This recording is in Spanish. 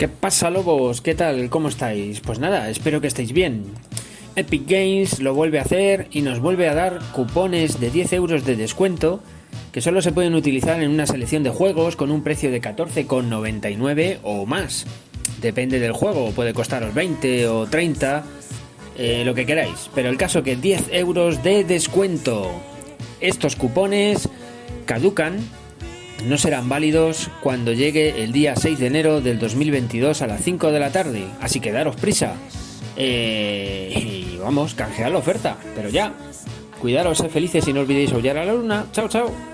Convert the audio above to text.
¿Qué pasa lobos? ¿Qué tal? ¿Cómo estáis? Pues nada, espero que estéis bien. Epic Games lo vuelve a hacer y nos vuelve a dar cupones de 10 euros de descuento que solo se pueden utilizar en una selección de juegos con un precio de 14,99 o más. Depende del juego, puede costaros 20 o 30, eh, lo que queráis. Pero el caso que 10 euros de descuento. Estos cupones caducan no serán válidos cuando llegue el día 6 de enero del 2022 a las 5 de la tarde, así que daros prisa. Eh, y vamos, canjear la oferta, pero ya. Cuidaros, sed felices y no olvidéis aullar a la luna. Chao, chao.